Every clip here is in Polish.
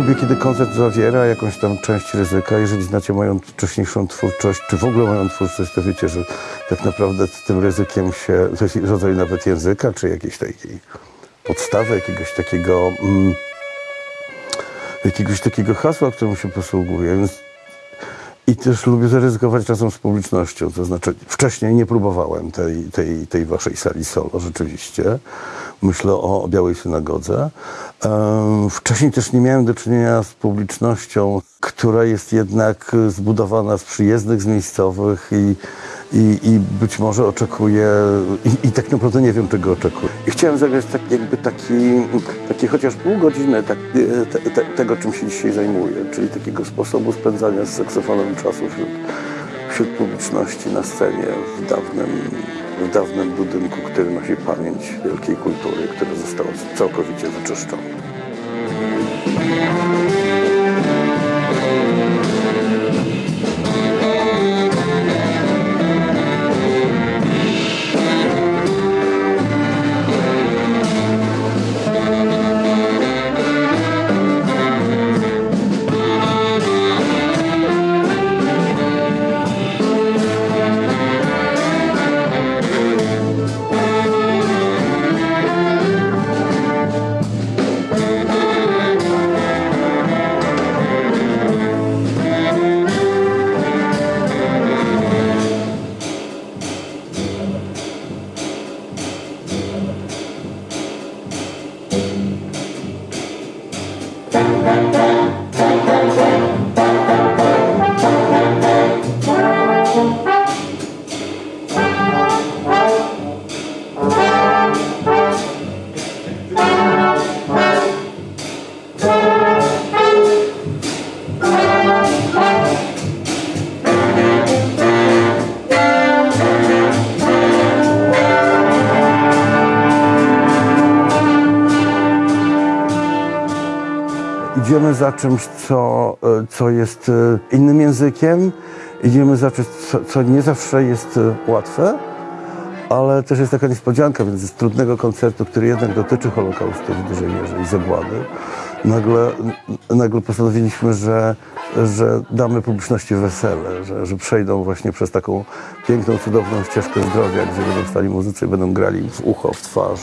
Lubię, kiedy koncert zawiera jakąś tam część ryzyka. Jeżeli znacie moją wcześniejszą twórczość, czy w ogóle moją twórczość, to wiecie, że tak naprawdę z tym ryzykiem się, rodzaj nawet języka, czy jakiejś takiej podstawy, jakiegoś takiego, mm, jakiegoś takiego hasła, którym się posługuję. Więc i też lubię zaryzykować czasem z publicznością. To znaczy, wcześniej nie próbowałem tej, tej, tej waszej sali solo, rzeczywiście. Myślę o, Białej Synagodze. Wcześniej też nie miałem do czynienia z publicznością, która jest jednak zbudowana z przyjezdnych, z miejscowych i, i, i być może oczekuje, i, i tak naprawdę nie wiem, czego oczekuję. I chciałem zagrać tak, jakby taki, taki chociaż pół godziny tak, e, te, te, tego, czym się dzisiaj zajmuję, czyli takiego sposobu spędzania z saksofonem czasu wśród, wśród publiczności na scenie w dawnym, w dawnym budynku, który nosi pamięć wielkiej kultury, która została całkowicie wyczyszczona. Bye. Idziemy za czymś, co, e, co jest e, innym językiem. Idziemy za czymś, co, co nie zawsze jest e, łatwe, ale też jest taka niespodzianka, więc z trudnego koncertu, który jednak dotyczy Holokaustu w dużej mierze i zagłady, nagle, nagle postanowiliśmy, że, że damy publiczności wesele, że, że przejdą właśnie przez taką piękną, cudowną ścieżkę zdrowia, gdzie będą stali muzycy i będą grali w ucho, w twarz.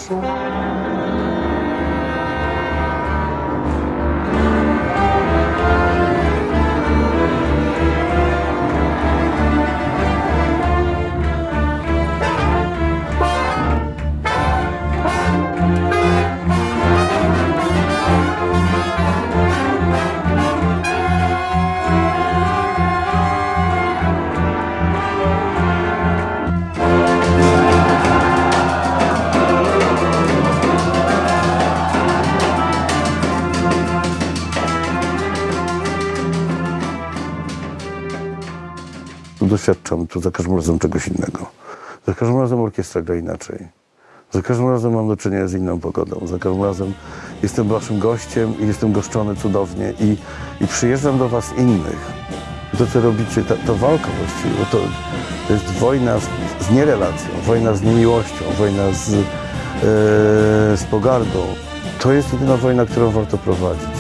Doświadczam tu za każdym razem czegoś innego. Za każdym razem orkiestra gra inaczej. Za każdym razem mam do czynienia z inną pogodą. Za każdym razem jestem waszym gościem i jestem goszczony cudownie i, i przyjeżdżam do was innych. To, co robicie, to walka właściwie, to, to jest wojna z, z nierelacją, wojna z niemiłością, wojna z, e, z pogardą. To jest jedyna wojna, którą warto prowadzić.